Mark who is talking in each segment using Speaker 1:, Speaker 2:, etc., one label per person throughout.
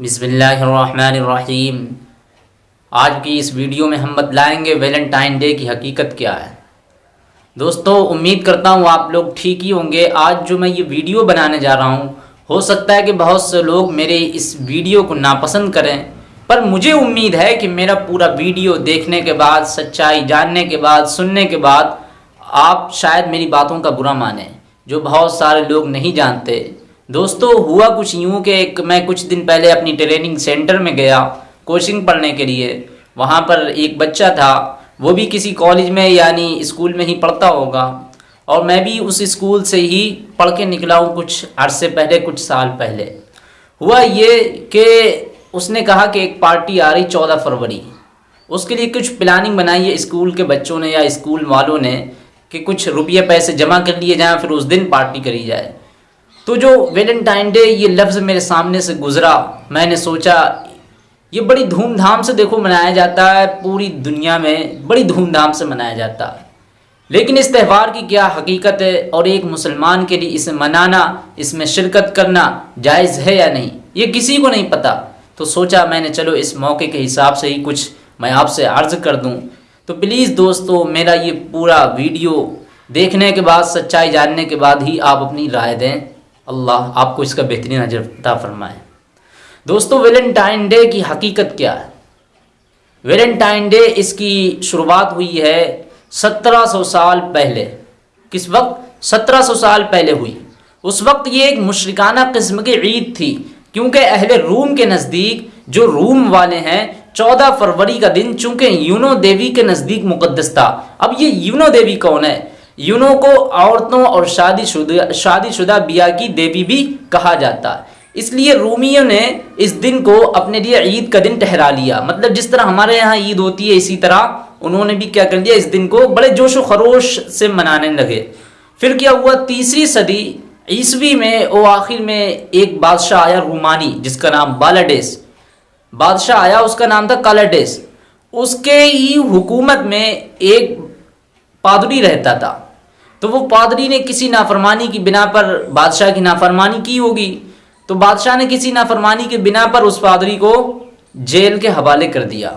Speaker 1: बिसमीम आज की इस वीडियो में हम बतलाएँगे वैलेंटाइन डे की हकीकत क्या है। दोस्तों, उम्मीद करता हूँ आप लोग ठीक ही होंगे। आज जो मैं ये वीडियो बनाने जा रहा हूँ, हो सकता है कि बहुत से लोग मेरे इस वीडियो को नापसंद करें, पर मुझे उम्मीद है कि मेरा पूरा वीडियो देखने के बाद, सच्चाई जानने के बाद, सुनने के बाद आप शायद मेरी बातों का बुरा माने, जो बहुत सारे लोग नहीं जानते। दोस्तों, हुआ कुछ यूँ कि एक मैं कुछ दिन पहले अपनी ट्रेनिंग सेंटर में गया कोचिंग पढ़ने के लिए। वहाँ पर एक बच्चा था, वो भी किसी कॉलेज में, यानी स्कूल में ही पढ़ता होगा। और मैं भी उस स्कूल से ही पढ़ के निकला हूँ कुछ अरसे पहले, कुछ साल पहले। हुआ ये कि उसने कहा कि एक पार्टी आ रही चौदह फरवरी। उसके लिए कुछ प्लानिंग बनाई है स्कूल के बच्चों ने या स्कूल वालों ने कि कुछ रुपये पैसे जमा कर लिए जाएँ, फिर उस दिन पार्टी करी जाए। तो जो वेलेंटाइन डे ये लफ्ज़ मेरे सामने से गुज़रा, मैंने सोचा, ये बड़ी धूमधाम से देखो मनाया जाता है, पूरी दुनिया में बड़ी धूमधाम से मनाया जाता है। लेकिन इस त्यौहार की क्या हकीकत है और एक मुसलमान के लिए इसे मनाना, इसमें शिरकत करना जायज़ है या नहीं, ये किसी को नहीं पता। तो सोचा मैंने, चलो इस मौके के हिसाब से ही कुछ मैं आपसे अर्ज़ कर दूँ। तो प्लीज़ दोस्तों, मेरा ये पूरा वीडियो देखने के बाद, सच्चाई जानने के बाद ही आप अपनी राय दें। अल्लाह आपको इसका बेहतरीन अजरता फरमाए। दोस्तों वेलेंटाइन डे की हकीकत क्या है? वेलेंटाइन डे इसकी शुरुआत हुई है 1700 साल पहले। किस वक्त? 1700 साल पहले हुई। उस वक्त ये एक मुशरकाना किस्म की ईद थी, क्योंकि अहले रूम के नज़दीक, जो रूम वाले हैं 14 फरवरी का दिन, चूँकि यूनो देवी के नज़दीक मुकदस था। अब ये यूनो देवी कौन है? यूनो को औरतों और शादीशुदा शादीशुदा बिया की देवी भी कहा जाता है। इसलिए रूमियों ने इस दिन को अपने लिए ईद का दिन ठहरा लिया। मतलब जिस तरह हमारे यहाँ ईद होती है, इसी तरह उन्होंने भी क्या कर लिया इस दिन को बड़े जोश व खरोश से मनाने लगे। फिर क्या हुआ? तीसरी सदी ईसवी में वो आखिर में एक बादशाह आया रूमानी, जिसका नाम बालाडेस। बादशाह आया, उसका नाम था कालाडेस। उसके ही हुकूमत में एक पादरी रहता था। तो वो पादरी ने किसी नाफरमानी की बिना पर, बादशाह की नाफरमानी की होगी। तो बादशाह ने किसी नाफरमानी के बिना पर उस पादरी को जेल के हवाले कर दिया।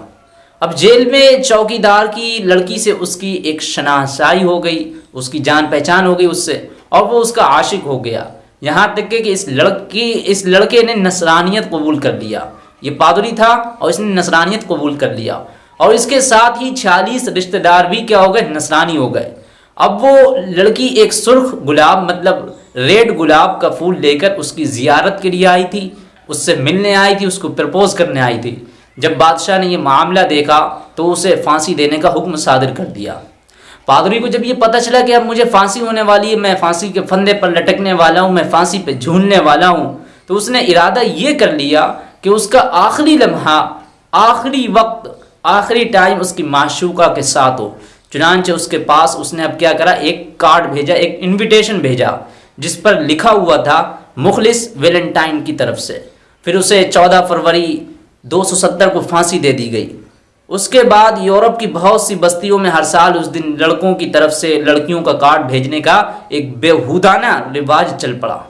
Speaker 1: अब जेल में चौकीदार की लड़की से उसकी एक शनाशाई हो गई, उसकी जान पहचान हो गई उससे, और वो उसका आशिक हो गया। यहाँ तक के कि इस लड़की, इस लड़के ने नसरानियत कबूल कर लिया। ये पादरी था और इसने नसरानियत कबूल कर लिया। और इसके साथ ही छियालीस रिश्तेदार भी क्या हो गए? नसरानी हो गए। अब वो लड़की एक सुर्ख गुलाब मतलब रेड गुलाब का फूल लेकर उसकी जियारत के लिए आई थी, उससे मिलने आई थी, उसको प्रपोज करने आई थी। जब बादशाह ने ये मामला देखा तो उसे फांसी देने का हुक्म सादर कर दिया। पादरी को जब ये पता चला कि अब मुझे फांसी होने वाली है, मैं फांसी के फंदे पर लटकने वाला हूँ, मैं फांसी पर झूलने वाला हूँ तो उसने इरादा ये कर लिया कि उसका आखिरी लम्हा, आखिरी वक्त, आखिरी टाइम उसकी माशूका के साथ हो। चुनानचे उसके पास उसने अब क्या करा? एक कार्ड भेजा, एक इनविटेशन भेजा, जिस पर लिखा हुआ था, मुखलिस वेलेंटाइन की तरफ़ से। फिर उसे 14 फरवरी 270 को फांसी दे दी गई। उसके बाद यूरोप की बहुत सी बस्तियों में हर साल उस दिन लड़कों की तरफ़ से लड़कियों का कार्ड भेजने का एक बेहुदाना रिवाज चल पड़ा।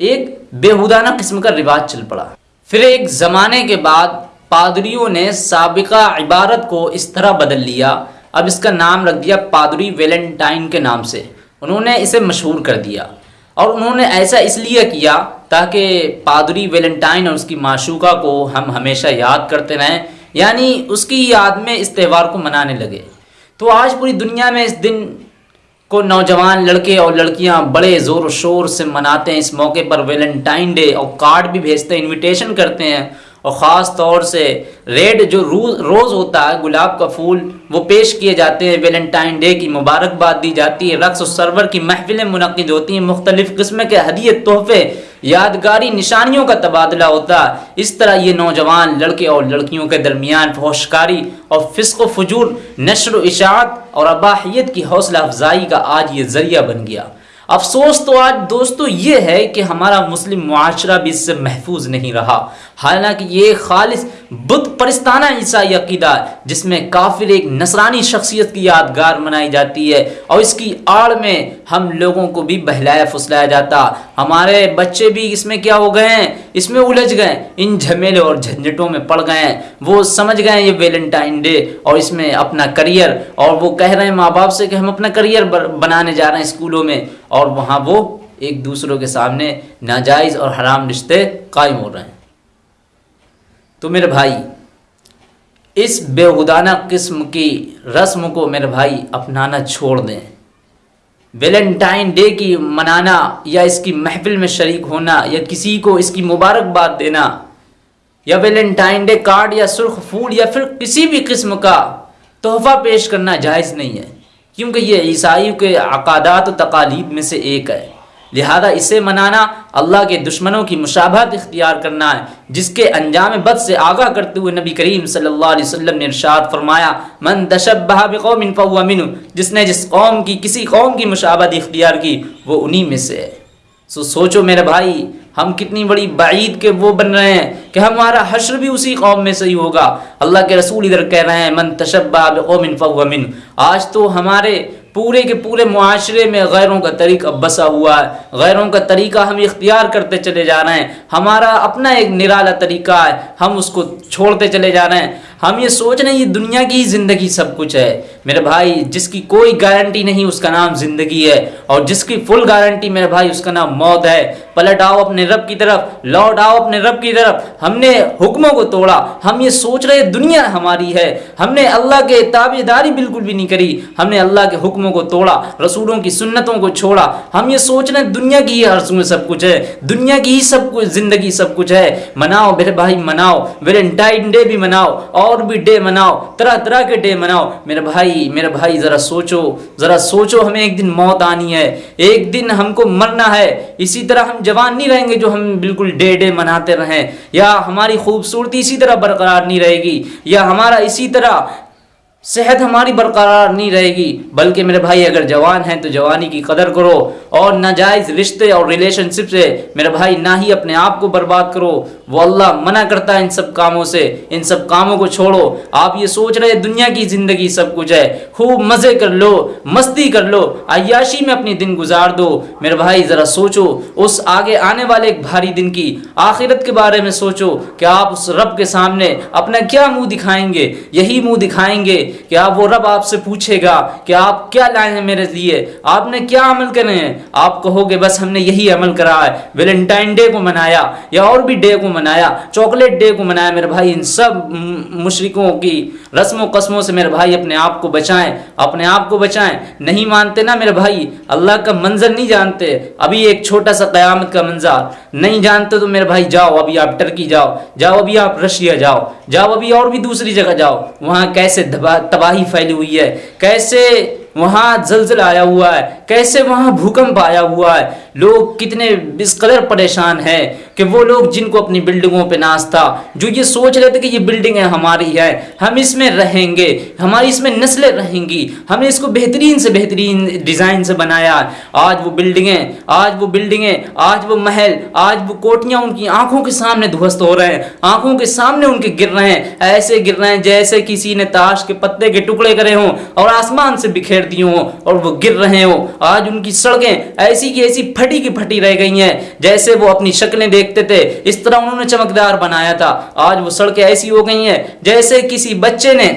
Speaker 1: एक बेहुदाना किस्म का रिवाज चल पड़ा। फिर एक ज़माने के बाद पादरियों ने सबका इबारत को इस तरह बदल लिया। अब इसका नाम रख दिया पादरी वेलेंटाइन के नाम से। उन्होंने इसे मशहूर कर दिया। और उन्होंने ऐसा इसलिए किया ताकि पादरी वेलेंटाइन और उसकी माशूका को हम हमेशा याद करते रहें, यानी उसकी याद में इस त्यौहार को मनाने लगे। तो आज पूरी दुनिया में इस दिन को नौजवान लड़के और लड़कियाँ बड़े ज़ोर शोर से मनाते हैं। इस मौके पर वेलेंटाइन डे और कार्ड भी भेजते हैं, इनविटेशन करते हैं। और ख़ास तौर से रेड जो रोज़ होता है, गुलाब का फूल, वो पेश किए जाते हैं वेलेंटाइन डे की मुबारकबाद दी जाती है। रक्स और सरवर की महफिलें मुनद होती हैं। मुख्तलिफ़ किस्म के हदीत तोहफे, यादगारी, निशानियों का तबादला होता इस तरह ये नौजवान लड़के और लड़कियों के दरमियान फहोशकारी और फ़िस्क फजूर नशर इशात और अबाहियत की हौसला अफजाई का आज ये ज़रिया बन गया। अफसोस तो आज दोस्तों ये है कि हमारा मुस्लिम माशरा भी इससे महफूज नहीं रहा। हालाँकि ये खालिश बुत परिस्ताना ईसाई अकीदा, जिसमें काफिर एक नसरानी शख्सियत की यादगार मनाई जाती है और इसकी आड़ में हम लोगों को भी बहलाया फुसलाया जाता। हमारे बच्चे भी इसमें क्या हो गए हैं? इसमें उलझ गए। इन झमेले और झंझटों में पड़ गए हैं। वो समझ गए ये वेलेंटाइन डे और इसमें अपना करियर। और वो कह रहे हैं माँ बाप से कि हम अपना करियर बनाने जा रहे हैं स्कूलों में। और वहाँ वो एक दूसरों के सामने नाजायज़ और हराम रिश्ते कायम हो रहे हैं। तो मेरे भाई, इस बेहुदाना किस्म की रस्म को मेरे भाई अपनाना छोड़ दें। वेलेंटाइन डे की मनाना या इसकी महफिल में शरीक होना या किसी को इसकी मुबारकबाद देना या वेलेंटाइन डे कार्ड या सुर्ख फूल या फिर किसी भी किस्म का तोहफा पेश करना जायज़ नहीं है, क्योंकि ये ईसाइयों के अकादात तकालीब में से एक है। लिहाजा इसे मनाना अल्लाह के दुश्मनों की मुशाबहत इख्तियार करना है, जिसके अंजाम बद से आगाह करते हुए नबी करीम सल्लल्लाहु अलैहि वसल्लम ने इरशाद फरमाया, मन तशब्बह बिकौमिन जिसने जिस कौम की, किसी कौम की मुशाबहत इख्तियार की, वो उन्हीं में से है। सो सोचो मेरे भाई, हम कितनी बड़ी बाईद के वो बन रहे हैं कि हमारा हश्र भी उसी कौम में से ही होगा। अल्लाह के रसूल इधर कह रहे हैं, मन तशब्बा बिकौमिन फहुवा मिन आज तो हमारे पूरे के पूरे माशरे में गैरों का तरीका बसा हुआ है। गैरों का तरीका हम इख्तियार करते चले जा रहे हैं। हमारा अपना एक निराला तरीका है। हम उसको छोड़ते चले जा रहे हैं। हम ये सोच रहे हैं, ये दुनिया की ही ज़िंदगी सब कुछ है। मेरे भाई, जिसकी कोई गारंटी नहीं, उसका नाम ज़िंदगी है। और जिसकी फुल गारंटी, मेरे भाई, उसका नाम मौत है। पलट आओ अपने रब की तरफ़, लौट आओ अपने रब की तरफ़। हमने हुक्मों को तोड़ा। हम ये सोच रहे दुनिया हमारी है। हमने अल्लाह के ताबेदारी बिल्कुल भी नहीं करी। हमने अल्लाह के हुक्मों को तोड़ा, रसूलों की सुन्नतों को छोड़ा। हम ये सोच रहे दुनिया की ही हर्सू में सब कुछ है। दुनिया की ही सब कुछ, ज़िंदगी सब कुछ है। मनाओ मेरे भाई, मनाओ। वेलेंटाइन डे भी मनाओ। और भी डे मनाओ तरह तरह के डे मनाओ। मेरे भाई मेरे भाई, ज़रा सोचो ज़रा सोचो, हमें एक दिन मौत आनी है, एक दिन हमको मरना है। इसी तरह हम जवान नहीं रहेंगे जो हम बिल्कुल डे डे मनाते रहें। या हमारी खूबसूरती इसी तरह बरकरार नहीं रहेगी, या हमारा इसी तरह सेहत हमारी बरकरार नहीं रहेगी, बल्कि मेरे भाई अगर जवान हैं तो जवानी की कदर करो और नाजायज़ रिश्ते और रिलेशनशिप से मेरे भाई ना ही अपने आप को बर्बाद करो। वो अल्लाह मना करता है इन सब कामों से। इन सब कामों को छोड़ो। आप ये सोच रहे दुनिया की ज़िंदगी सब कुछ है। खूब मज़े कर लो, मस्ती कर लो अयाशी में अपनी दिन गुजार दो। मेरे भाई, ज़रा सोचो, उस आगे आने वाले एक भारी दिन की आखिरत के बारे में सोचो। कि आप उस रब के सामने अपना क्या मुँह दिखाएँगे? यही मुँह दिखाएँगे कि आप वो रब आपसे पूछेगा कि आप क्या लाए हैं मेरे लिए? आपने क्या अमल करे हैं? आप कहोगे, बस हमने यही अमल करा है। वेलेंटाइन डे को मनाया या और भी डे को मनाया चॉकलेट डे को मनाया मेरे भाई, इन सब मुशरकों की रस्मों कस्मों से मेरे भाई अपने आप को बचाएँ, अपने आप को बचाएँ। नहीं मानते ना मेरे भाई, अल्लाह का मंजर नहीं जानते। अभी एक छोटा सा क़यामत का मंजर। नहीं जानते तो मेरे भाई जाओ, अभी आप टर्की जाओ जाओ अभी आप रशिया जाओ जाओ अभी और भी दूसरी जगह जाओ। वहाँ कैसे तबाही फैली हुई है। कैसे वहाँ जलजल आया हुआ है? कैसे वहाँ भूकंप आया हुआ है? लोग कितने बिस्कलर परेशान हैं। कि वो लोग जिनको अपनी बिल्डिंगों पे नाज था, जो ये सोच रहे थे कि ये बिल्डिंगें हमारी है, हम इसमें रहेंगे, हमारी इसमें नस्लें रहेंगी, हमने इसको बेहतरीन से बेहतरीन डिज़ाइन से बनाया। आज वो बिल्डिंगें, आज वो बिल्डिंगें, आज वो महल, आज वो कोटियाँ उनकी आँखों के सामने ध्वस्त हो रहे हैं, आँखों के सामने उनके गिर रहे हैं, ऐसे गिर रहे हैं जैसे किसी ने ताश के पत्ते के टुकड़े करे हों और आसमान से बिखेर दिए हों और वो गिर रहे हो। आज उनकी सड़कें ऐसी की ऐसी फटी की फटी रह गई हैं, जैसे वो अपनी शक्लें देखते थे। इस तरह उन्होंने चमकदार बनाया था। आज वो सड़कें ऐसी हो गई हैं, जैसे किसी बच्चे ने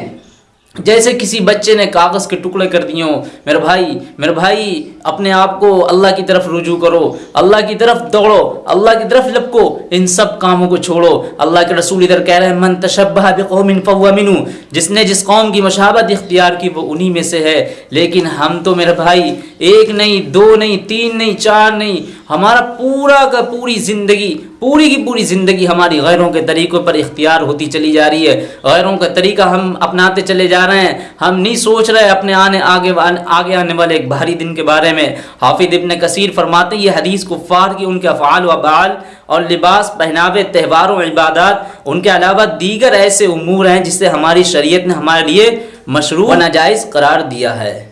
Speaker 1: जैसे किसी बच्चे ने कागज़ के टुकड़े कर दिए हो। मेरे भाई मेरे भाई, अपने आप को अल्लाह की तरफ़ रुजू करो। अल्लाह की तरफ़ दौड़ो। अल्लाह की तरफ़ लपको। इन सब कामों को छोड़ो। अल्लाह के रसूल इधर कह रहे हैं, मन तशब्बा बिकौमिन फवमिनु जिसने जिस कौम की मशाबत इख्तियार की, वो उन्हीं में से है। लेकिन हम तो मेरे भाई, एक नहीं, दो नहीं, तीन नहीं, चार नहीं हमारा पूरा का पूरी ज़िंदगी, पूरी की पूरी ज़िंदगी हमारी गैरों के तरीक़ों पर इख्तियार होती चली जा रही है। गैरों का तरीका हम अपनाते चले जा रहे हैं। हम नहीं सोच रहे अपने आने, आगे आगे आने वाले एक भारी दिन के बारे में। हाफिद इबन कसीर फरमाते ये हदीस कुफ़ार की, उनके अफ़ाल वबाल और लिबास पहनावे, त्यौहारों इबादत, उनके अलावा दीगर ऐसे उमूर हैं जिससे हमारी शरीयत ने हमारे लिए मशरू व नाजायज़ करार दिया है।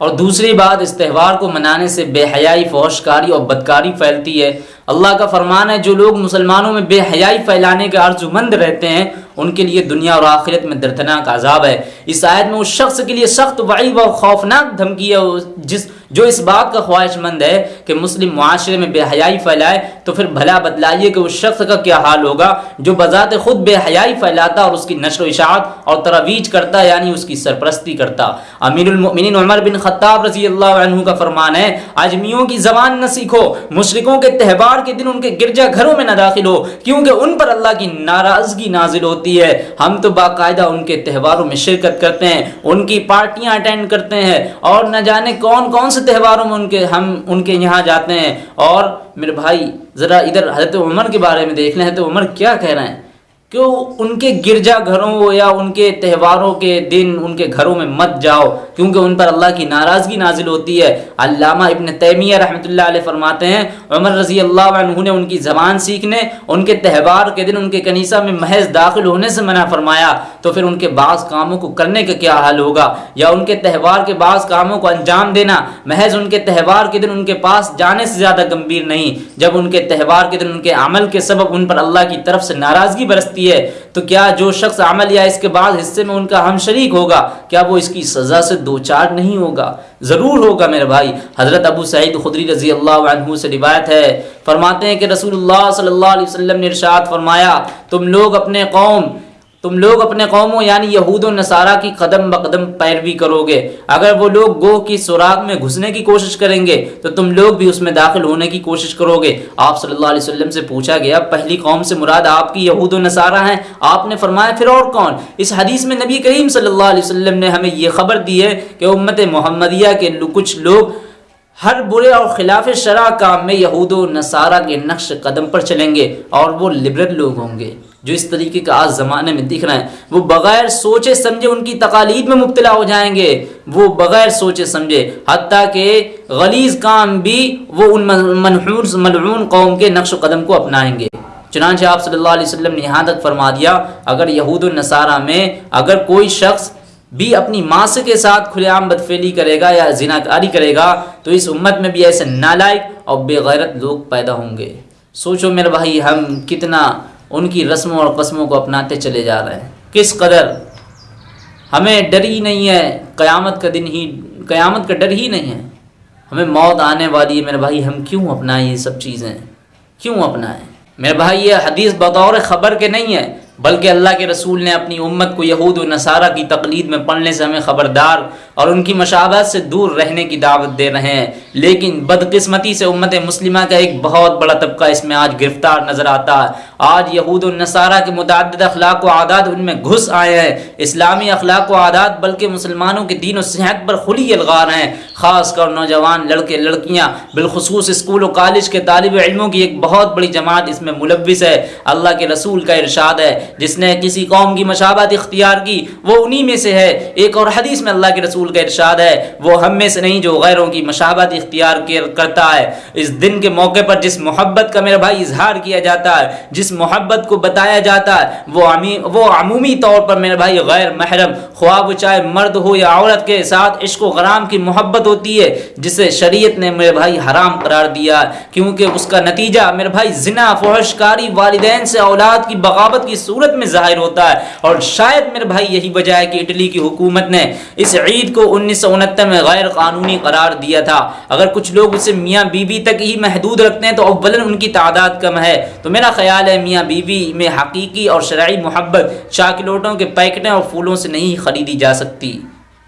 Speaker 1: और दूसरी बात, इस त्यौहार को मनाने से बेहयाई फौशकारी और बदकारी फैलती है। अल्लाह का फरमान है, जो लोग मुसलमानों में बेहयाई फैलाने के आर्जुमंद रहते हैं, उनके लिए दुनिया और आखिरत में दर्दनाक आज़ाब है। इस आयत में उस शख्स के लिए सख्त वाइब व खौफनाक धमकी है, जिस जो इस बात का ख्वाहिशमंद है कि मुस्लिम माशरे में बेहयाई फैलाए तो फिर भला बदलाइए कि उस शख्स का क्या हाल होगा, जो बजात खुद बेहयाई फैलाता और उसकी नशर इशात और तरवीज करता, यानी उसकी सरपरस्ती करता। अमीरमिन उमर बिन ख़त्ताब रज़ी अल्लाह का फरमान है, आजमियों की जबान न सीखो, मुशरकों के त्यौहार के दिन उनके गिरजा घरों में न दाखिल हो, क्योंकि उन पर अल्लाह की नाराज़गी नाजिल होती है। हम तो बाकायदा उनके त्यौहारों में शिरकत करते हैं, उनकी पार्टियाँ अटेंड करते हैं, और न जाने कौन कौन से से त्यौहारों में उनके, हम उनके यहाँ जाते हैं और मेरे भाई, ज़रा इधर हज़रत उमर के बारे में देख लें, हज़रत उमर क्या कह रहे हैं? कि उनके गिरजा घरों या उनके त्योहारों के दिन उनके घरों में मत जाओ? क्योंकि उन पर अल्लाह की नाराज़गी नाजिल होती है। अल्लामा इब्न तैमिया रहमतुल्लाह अलैह फरमाते हैं, उमर रज़ी अल्लाह ने उनकी ज़बान सीखने, उनके त्यौहार के दिन उनके कनीसा में महज दाखिल होने से मना फरमाया। तो फिर उनके बाज़ कामों को करने का क्या हाल होगा? या उनके त्यौहार के बाज़ कामों को अंजाम देना महज उनके त्यौहार के दिन उनके पास जाने से ज़्यादा गंभीर नहीं। जब उनके त्यौहार के दिन उनके अमल के सबब उन पर अल्लाह की तरफ़ से नाराज़गी बरसती सकती है। तो क्या जो शख्स अमल या इसके बाद हिस्से में उनका हम शरीक होगा, क्या वो इसकी सज़ा से दो चार नहीं होगा? ज़रूर होगा मेरे भाई। हज़रत अबू सईद खुदरी रज़ी अल्लाह से रिवायत है। फरमाते हैं कि रसूलुल्लाह सल्लल्लाहु अलैहि ने इरशाद फरमाया, तुम लोग अपने कौम तुम लोग अपने कौमों, यानी यहूद नसारा की कदम बकदम पैरवी करोगे। अगर वो लोग गोह की सुराग में घुसने की कोशिश करेंगे तो तुम लोग भी उसमें दाखिल होने की कोशिश करोगे। आप सल्लल्लाहु अलैहि वसल्लम से पूछा गया, पहली कौम से मुराद आपकी यहूद नसारा हैं। आपने फरमाया, फिर और कौन? इस हदीस में नबी करीम अलैहि वसल्लम ने हमें ये खबर दी है कि उम्मत मोहम्मदिया के कुछ लोग हर बुरे और खिलाफ शरा काम में यहूद नसारा के नक्श कदम पर चलेंगे और वो लिबरल लोग होंगे। जो इस तरीके का आज ज़माने में दिख रहे हैं, वो बग़ैर सोचे समझे उनकी तकालीद में मुबतला हो जाएँगे। वो बग़ैर सोचे समझे हती के गलीज़ काम भी वो उन मनहूर मलून कौम के नक्श कदम को अपनाएँगे। चुनानचे आप अलैहि वसल्लम ने यहाँ तक फरमा दिया, अगर यहूद नसारा में अगर कोई शख्स भी अपनी माँ से के साथ खुलेआम बदफेली करेगा या जिनाकारी करेगा तो इस उम्मत में भी ऐसे नालायक और बेगैरत लोग पैदा होंगे। सोचो मेरे भाई, हम कितना उनकी रस्मों और कस्मों को अपनाते चले जा रहे हैं। किस कदर? हमें डर ही नहीं है, क़यामत का दिन ही, क़यामत का डर ही नहीं है। हमें मौत आने वाली है, मेरे भाई, हम क्यों अपनाएँ ये सब चीज़ें? क्यों अपनाएँ? मेरे भाई ये हदीस बतौर ख़बर के नहीं है। बल्कि अल्लाह के रसूल ने अपनी उम्मत को यहूद व नसारा की तकलीद में पढ़ने से हमें ख़बरदार और उनकी मशाबत से दूर रहने की दावत दे रहे हैं। लेकिन बदकिस्मती से उम्मत मुस्लिमा का एक बहुत बड़ा तबका इसमें आज गिरफ़्तार नज़र आता है। आज यहूद नसारा के मुतद अखलाक आदात उनमें घुस आए हैं। इस्लामी अखलाक आदात बल्कि मुसलमानों के दीन और सेहत पर खुली अलगार हैं। ख़ास कर नौजवान लड़के, लड़कियाँ, बिलखसूस स्कूल और कॉलेज के तालब इलमों की एक बहुत बड़ी जमात इसमें मुलविस है। अल्लाह के रसूल का इरशाद है। जिसने किसी कौम की मशाबत इख्तियार की, वो उन्हीं में से है। एक और हदीस में अल्लाह के रसूल का इरशाद है, वो हम में से नहीं, जो गैरों की मशाबत इख्तियार करता है। इस दिन के मौके पर जिस मोहब्बत का मेरा भाई इजहार किया जाता है, जिस मोहब्बत को बताया जाता है, वो अमी वो अमूमी तौर पर मेरे भाई गैर महरम, ख्वाब चाहे मर्द हो या औरत के साथ इश्क गराम की मोहब्बत होती है, जिसे शरीयत ने मेरे भाई हराम करार दिया क्योंकि उसका नतीजा मेरे भाई जिना फहशकारी वालदेन से औलाद की बगावत की सूरत में ज़ाहिर होता है, और शायद मेरे भाई यही वजह है कि इटली की हुकूमत ने इस ईद को उन्नीस सौ उनहत्तर में गैर कानूनी करार दिया था। अगर कुछ लोग उसे मियाँ बीबी तक ही महदूद रखते हैं तो अव्वलन उनकी तादाद कम है। तो मेरा ख्याल है, मियाँ बीबी में हकीकी और शराइ मोहब्बत चाकलोटों के पैकेटें और फूलों से नहीं ख़रीदी जा सकती।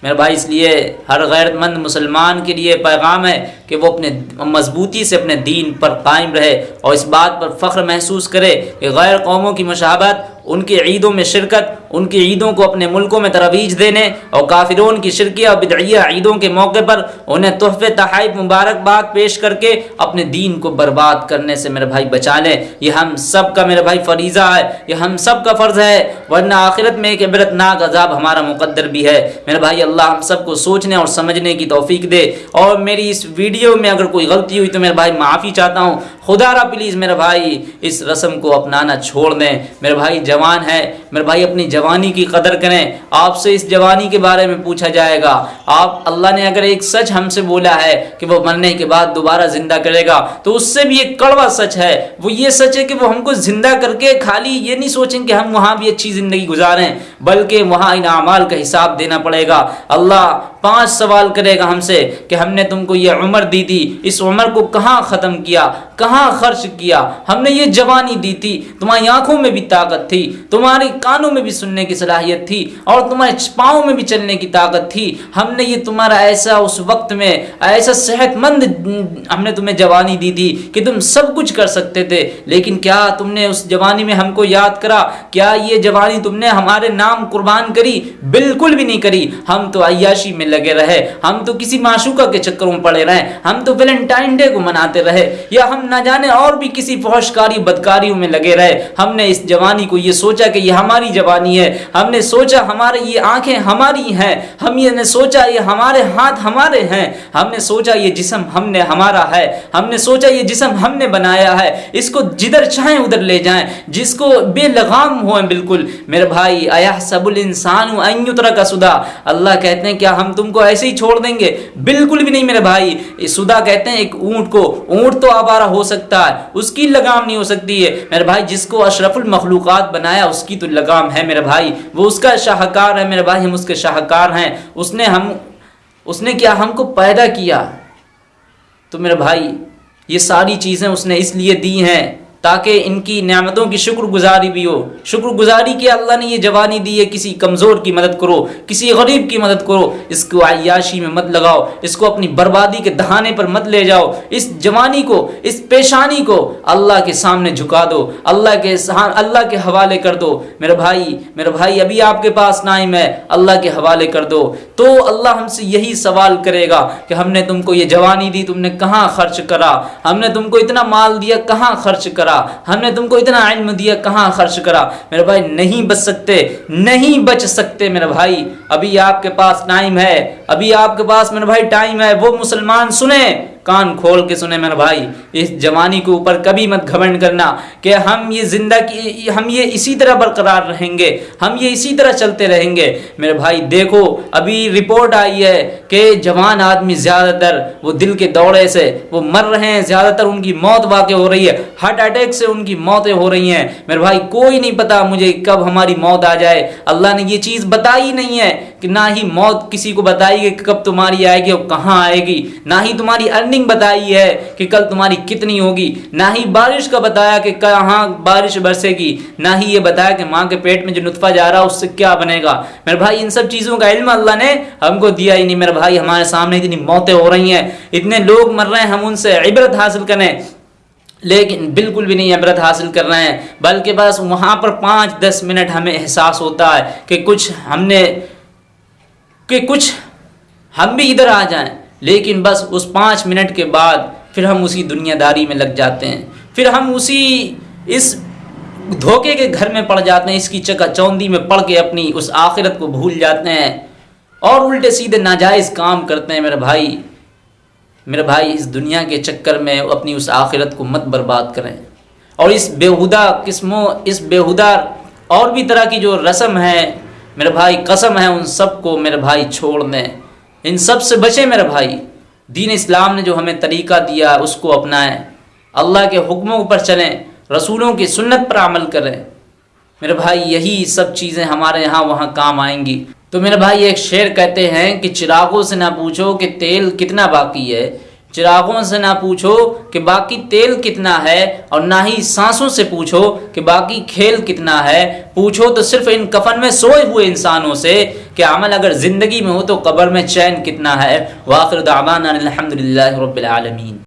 Speaker 1: मेरे भाई, इसलिए हर गैरतमंद मुसलमान के लिए पैगाम है कि वो अपने, मजबूती से अपने दीन पर कायम रहे और इस बात पर फ़ख्र महसूस करे कि गैर कौमों की मशाबत उनकी ईदों में शिरकत उनकी ईदों को अपने मुल्कों में तरवीज देने और काफिरों की शिरकिया और बिदैया ईदों के मौके पर उन्हें तोहफे तहाइफ मुबारकबाद पेश करके अपने दीन को बर्बाद करने से मेरे भाई बचा लें। यह हम सब का मेरे भाई फरीज़ा है। यह हम सब का फ़र्ज़ है। वरना आखिरत में एक इबरतनाक अजाब हमारा मुकद्दर भी है। मेरे भाई, अल्लाह हम सबको सोचने और समझने की तोफ़ी दे। और मेरी इस वीडियो में अगर कोई गलती हुई तो मेरे भाई माफ़ी चाहता हूँ। खुदारा प्लीज़ मेरे भाई इस रस्म को अपनाना छोड़ दें। मेरे भाई जवान है। मेरे भाई अपनी जवानी की कदर करें। आपसे इस जवानी के बारे में पूछा जाएगा। आप, अल्लाह ने अगर एक सच हमसे बोला है कि वो मरने के बाद दोबारा ज़िंदा करेगा तो उससे भी एक कड़वा सच है। वो ये सच है कि वो हमको ज़िंदा करके खाली ये नहीं सोचें कि हम वहाँ भी अच्छी ज़िंदगी गुजारें, बल्कि वहाँ इन अमाल का हिसाब देना पड़ेगा। अल्लाह पाँच सवाल करेगा हमसे कि हमने तुमको ये उम्र दी थी, इस उम्र को कहाँ ख़त्म किया, कहाँ खर्च किया? हमने ये जवानी दी थी, तुम्हारी आँखों में भी ताकत थी, तुम्हारे कानों में भी सुनने की सलाहियत थी और तुम्हारे पाँव में भी चलने की ताकत थी। हमने ये तुम्हारा ऐसा उस वक्त में, ऐसा सेहतमंद, हमने तुम्हें जवानी दी थी कि तुम सब कुछ कर सकते थे। लेकिन क्या तुमने उस जवानी में हमको याद करा? क्या ये जवानी तुमने हमारे नाम कुर्बान करी? बिल्कुल भी नहीं करी। हम तो अयाशी में लगे रहे। हम तो किसी माशुका के चक्करों में पड़े रहे। हम तो वेलेंटाइन डे को मनाते रहे। या हम ना जाने और भी किसी फौशकारी बदकारियों में लगे रहे। हमने इस जवानी को ये सोचा कि ये हमारी जवानी है। हमने सोचा हमारे ये आँखें हमारी हैं। हम ये ने सोचा ये हमारे हाथ हमारे हैं। हमने सोचा ये जिसम हमने हमारा है। हमने सोचा ये जिसम हमने बनाया है। इसको जिधर चाहें उधर ले जाएँ। जिसको बेलगाम हो बिल्कुल। मेरे भाई अया सबुल इंसान का सुधा अल्लाह कहते हैं, क्या हम तुमको ऐसे ही छोड़ देंगे। बिल्कुल भी नहीं मेरे भाई। सुधा कहते हैं, एक ऊँट को, ऊँट तो आबारा हो सकता है, उसकी लगाम नहीं हो सकती है। मेरे भाई, जिसको अशरफुल मखलूक़ात बनाया, उसकी तो लगाम है मेरे भाई। वो उसका शाहकार है मेरे भाई, हम उसके शाहकार हैं। उसने हम, उसने क्या हमको पैदा किया? तो मेरे भाई, ये सारी चीज़ें उसने इसलिए दी हैं। ताकि इनकी नियामतों की शुक्रगुजारी भी हो। शुक्रगुजारी की अल्लाह ने ये जवानी दी है, किसी कमज़ोर की मदद करो, किसी गरीब की मदद करो, इसको अयाशी में मत लगाओ, इसको अपनी बर्बादी के दहाने पर मत ले जाओ, इस जवानी को, इस पेशानी को अल्लाह के सामने झुका दो, अल्लाह के अल्लाह के हवाले कर दो। मेरे भाई मेरे भाई, अभी आपके पास नाइम है, अल्लाह के हवाले कर दो। तो अल्लाह हमसे यही सवाल करेगा कि हमने तुमको ये जवानी दी, तुमने कहाँ खर्च करा? हमने तुमको इतना माल दिया, कहाँ खर्च करा? करा। हमने तुमको इतना इल्म दिया, कहाँ खर्च करा? मेरे भाई, नहीं बच सकते, नहीं बच सकते मेरे भाई। अभी आपके पास टाइम है, अभी आपके पास मेरे भाई टाइम है, वो मुसलमान सुने। कान खोल के सुने मेरे भाई, इस जवानी के ऊपर कभी मत घमंड करना कि हम ये ज़िंदगी, हम ये इसी तरह बरकरार रहेंगे, हम ये इसी तरह चलते रहेंगे। मेरे भाई, देखो, अभी रिपोर्ट आई है कि जवान आदमी ज़्यादातर वो दिल के दौरे से, वो मर रहे हैं, ज़्यादातर उनकी मौत वाक़ हो रही है, हार्ट अटैक से उनकी मौतें हो रही हैं। मेरे भाई, कोई नहीं पता मुझे कब हमारी मौत आ जाए। अल्लाह ने ये चीज़ बताई नहीं है कि ना ही मौत किसी को बताई कि कब तुम्हारी आएगी और कहाँ आएगी, ना ही तुम्हारी अर्निंग बताई है कि कल तुम्हारी कितनी होगी। ना ही बारिश का बताया कि कहाँ बारिश बरसेगी, ना ही ये बताया कि माँ के पेट में जो नुतफा जा रहा है, उससे क्या बनेगा। मेरे भाई, इन सब चीज़ों का इल्म अल्लाह ने हमको दिया ही नहीं। मेरे भाई, हमारे सामने इतनी मौतें हो रही हैं। इतने लोग मर रहे हैं, हम उनसे इबरत हासिल करें। लेकिन बिल्कुल भी नहीं इबरत हासिल कर रहे हैं। बल्कि बस वहाँ पर पाँच दस मिनट हमें एहसास होता है कि कुछ हमने, कि कुछ हम भी इधर आ जाएँ। लेकिन बस उस पाँच मिनट के बाद फिर हम उसी दुनियादारी में लग जाते हैं। फिर हम उसी इस धोखे के घर में पड़ जाते हैं, इसकी चका चौंदी में पड़ के अपनी उस आखिरत को भूल जाते हैं और उल्टे सीधे नाजायज़ काम करते हैं मेरे भाई। मेरे भाई, इस दुनिया के चक्कर में अपनी उस आखिरत को मत बर्बाद करें। और इस बेहुदा किस्मों, इस बेहुदा और भी तरह की जो रस्म है, मेरे भाई, कसम है उन सबको मेरे भाई छोड़ दें। इन सबसे बचें मेरे भाई। दीन इस्लाम ने जो हमें तरीक़ा दिया, उसको अपनाएँ। अल्लाह के हुक्मों पर चलें, रसूलों की सुन्नत पर अमल करें। मेरे भाई, यही सब चीज़ें हमारे यहाँ वहाँ काम आएँगी। तो मेरे भाई, एक शेर कहते हैं कि, चिरागों से ना पूछो कि तेल कितना बाकी है। चिरागों से ना पूछो कि बाकी तेल कितना है और ना ही सांसों से पूछो कि बाकी खेल कितना है। पूछो तो सिर्फ़ इन कफन में सोए हुए इंसानों से कि अमल अगर ज़िंदगी में हो तो कब्र में चैन कितना है। वाखिर दामान अलहमदिल्ला रबालमीन